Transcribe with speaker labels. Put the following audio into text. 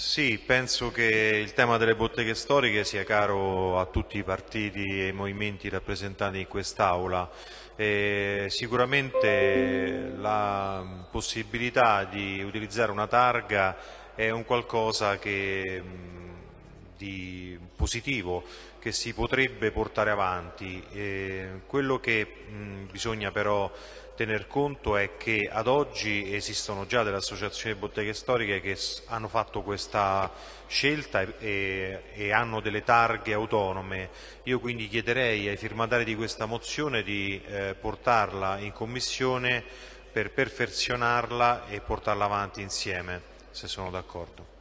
Speaker 1: Sì, penso che il tema delle botteghe storiche sia caro a tutti i partiti e i movimenti rappresentati in quest'Aula. Sicuramente la possibilità di utilizzare una targa è un qualcosa che, di positivo che si potrebbe portare avanti. E quello che mh, bisogna però tener conto è che ad oggi esistono già delle associazioni botteghe storiche che hanno fatto questa scelta e, e, hanno delle targhe autonome. Io quindi chiederei ai firmatari di questa mozione di eh, portarla in Commissione per perfezionarla e portarla avanti insieme, se sono d'accordo.